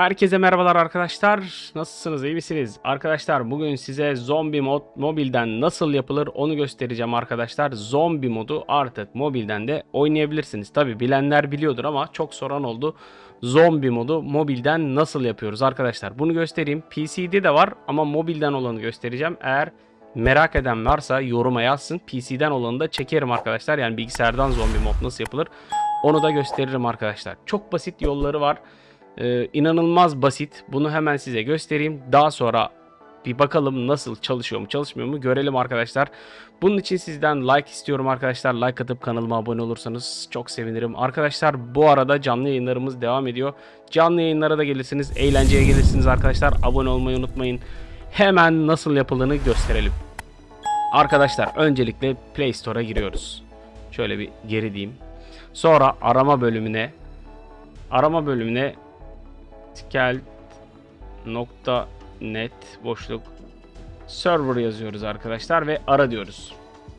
Herkese merhabalar arkadaşlar. Nasılsınız? iyi misiniz? Arkadaşlar bugün size zombi mod mobilden nasıl yapılır onu göstereceğim arkadaşlar. Zombi modu artık mobilden de oynayabilirsiniz. Tabi bilenler biliyordur ama çok soran oldu. Zombi modu mobilden nasıl yapıyoruz arkadaşlar? Bunu göstereyim. PC'de de var ama mobilden olanı göstereceğim. Eğer merak eden varsa yoruma yazsın. PC'den olanı da çekerim arkadaşlar. Yani bilgisayardan zombi mod nasıl yapılır onu da gösteririm arkadaşlar. Çok basit yolları var. Ee, inanılmaz basit. Bunu hemen size göstereyim. Daha sonra bir bakalım nasıl çalışıyor mu çalışmıyor mu görelim arkadaşlar. Bunun için sizden like istiyorum arkadaşlar. Like atıp kanalıma abone olursanız çok sevinirim. Arkadaşlar bu arada canlı yayınlarımız devam ediyor. Canlı yayınlara da gelirsiniz. Eğlenceye gelirsiniz arkadaşlar. Abone olmayı unutmayın. Hemen nasıl yapıldığını gösterelim. Arkadaşlar öncelikle Play Store'a giriyoruz. Şöyle bir geri diyeyim. Sonra arama bölümüne arama bölümüne skelt.net boşluk server yazıyoruz arkadaşlar ve ara diyoruz.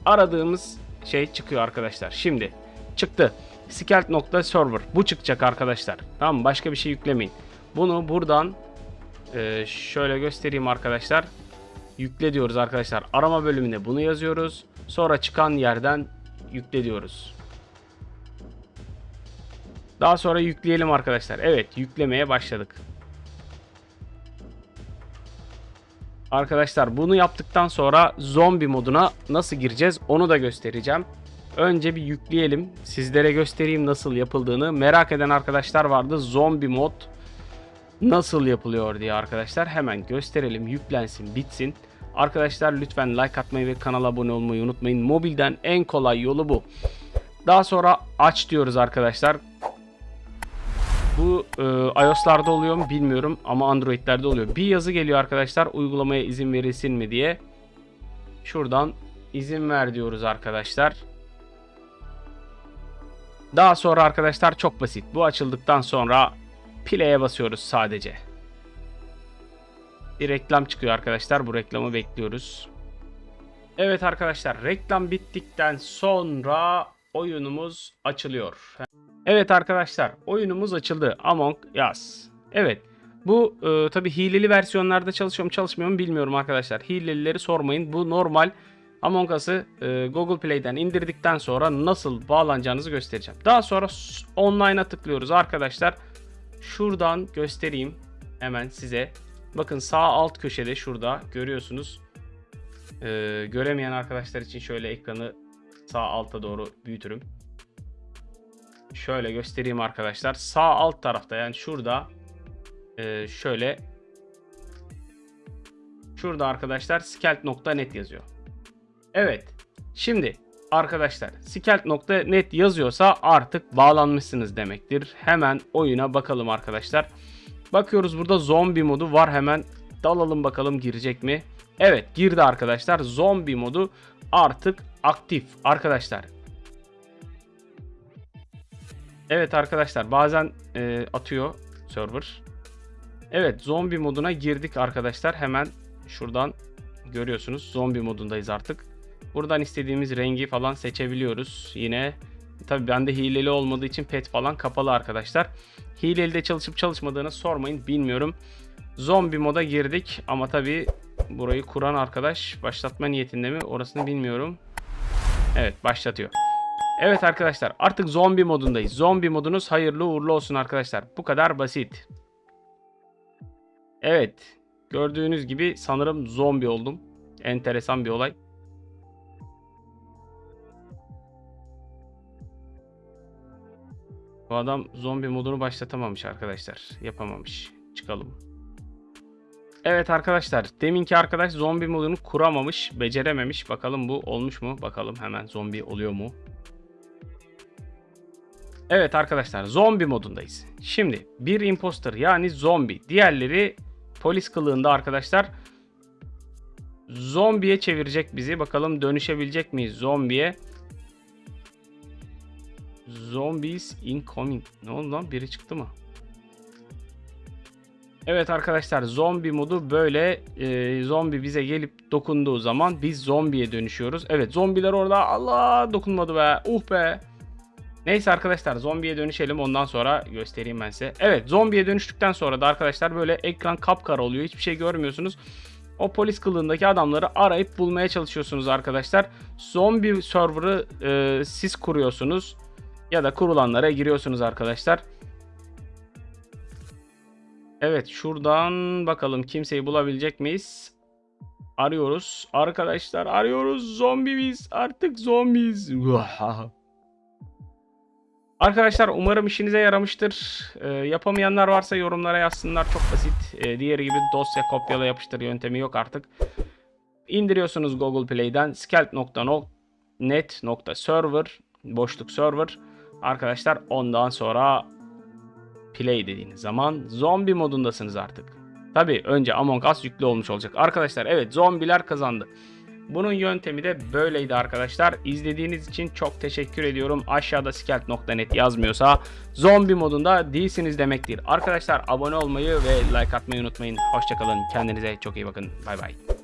Aradığımız şey çıkıyor arkadaşlar. Şimdi çıktı. skelt.server bu çıkacak arkadaşlar. Tamam başka bir şey yüklemeyin. Bunu buradan e, şöyle göstereyim arkadaşlar. Yükle diyoruz arkadaşlar. Arama bölümüne bunu yazıyoruz. Sonra çıkan yerden yükle diyoruz. Daha sonra yükleyelim arkadaşlar. Evet yüklemeye başladık. Arkadaşlar bunu yaptıktan sonra zombi moduna nasıl gireceğiz onu da göstereceğim. Önce bir yükleyelim. Sizlere göstereyim nasıl yapıldığını. Merak eden arkadaşlar vardı. Zombi mod nasıl yapılıyor diye arkadaşlar. Hemen gösterelim. Yüklensin bitsin. Arkadaşlar lütfen like atmayı ve kanala abone olmayı unutmayın. Mobilden en kolay yolu bu. Daha sonra aç diyoruz arkadaşlar. Bu e, iOS'larda oluyor mu bilmiyorum ama Android'lerde oluyor. Bir yazı geliyor arkadaşlar uygulamaya izin verilsin mi diye. Şuradan izin ver diyoruz arkadaşlar. Daha sonra arkadaşlar çok basit. Bu açıldıktan sonra play'e basıyoruz sadece. Bir reklam çıkıyor arkadaşlar. Bu reklamı bekliyoruz. Evet arkadaşlar reklam bittikten sonra oyunumuz açılıyor. Evet arkadaşlar oyunumuz açıldı. Among Us. Evet. Bu e, tabi hileli versiyonlarda çalışıyor mu çalışmıyor mu bilmiyorum arkadaşlar. Hilelileri sormayın. Bu normal Among Us'ı e, Google Play'den indirdikten sonra nasıl bağlanacağınızı göstereceğim. Daha sonra online'a tıklıyoruz arkadaşlar. Şuradan göstereyim hemen size. Bakın sağ alt köşede şurada görüyorsunuz. E, göremeyen arkadaşlar için şöyle ekranı sağ alta doğru büyütürüm. Şöyle göstereyim arkadaşlar. Sağ alt tarafta yani şurada e, şöyle şurada arkadaşlar skelt.net yazıyor. Evet. Şimdi arkadaşlar skelt.net yazıyorsa artık bağlanmışsınız demektir. Hemen oyuna bakalım arkadaşlar. Bakıyoruz burada zombi modu var. Hemen dalalım bakalım girecek mi? Evet girdi arkadaşlar. Zombi modu artık aktif arkadaşlar. Evet arkadaşlar bazen e, atıyor server. Evet zombi moduna girdik arkadaşlar. Hemen şuradan görüyorsunuz zombi modundayız artık. Buradan istediğimiz rengi falan seçebiliyoruz. Yine tabi bende hileli olmadığı için pet falan kapalı arkadaşlar. Hileli de çalışıp çalışmadığını sormayın bilmiyorum. Zombi moda girdik ama tabi burayı kuran arkadaş başlatma niyetinde mi orasını bilmiyorum. Evet başlatıyor. Evet arkadaşlar artık zombi modundayız. Zombi modunuz hayırlı uğurlu olsun arkadaşlar. Bu kadar basit. Evet. Gördüğünüz gibi sanırım zombi oldum. Enteresan bir olay. Bu adam zombi modunu başlatamamış arkadaşlar. Yapamamış. Çıkalım. Evet arkadaşlar. Deminki arkadaş zombi modunu kuramamış. Becerememiş. Bakalım bu olmuş mu? Bakalım hemen zombi oluyor mu? Evet arkadaşlar zombi modundayız. Şimdi bir imposter yani zombi. Diğerleri polis kılığında arkadaşlar. Zombiye çevirecek bizi. Bakalım dönüşebilecek miyiz zombiye? Zombies incoming. Ne oldu lan? Biri çıktı mı? Evet arkadaşlar zombi modu böyle e, zombi bize gelip dokunduğu zaman biz zombiye dönüşüyoruz. Evet zombiler orada Allah dokunmadı be. Uh be. Neyse arkadaşlar zombiye dönüşelim ondan sonra göstereyim ben size. Evet zombiye dönüştükten sonra da arkadaşlar böyle ekran kapkara oluyor. Hiçbir şey görmüyorsunuz. O polis kılığındaki adamları arayıp bulmaya çalışıyorsunuz arkadaşlar. Zombi server'ı e, siz kuruyorsunuz. Ya da kurulanlara giriyorsunuz arkadaşlar. Evet şuradan bakalım kimseyi bulabilecek miyiz? Arıyoruz. Arkadaşlar arıyoruz. Zombiyiz. Artık zombiyiz. Arkadaşlar umarım işinize yaramıştır. Ee, yapamayanlar varsa yorumlara yazsınlar. Çok basit. Ee, diğeri gibi dosya kopyala yapıştır yöntemi yok artık. İndiriyorsunuz Google Play'den skelt.net.server boşluk server. Arkadaşlar ondan sonra play dediğiniz zaman zombi modundasınız artık. Tabi önce Among Us yüklü olmuş olacak. Arkadaşlar evet zombiler kazandı. Bunun yöntemi de böyleydi arkadaşlar. İzlediğiniz için çok teşekkür ediyorum. Aşağıda skelt.net yazmıyorsa zombi modunda değilsiniz demektir. Arkadaşlar abone olmayı ve like atmayı unutmayın. Hoşçakalın. Kendinize çok iyi bakın. Bay bay.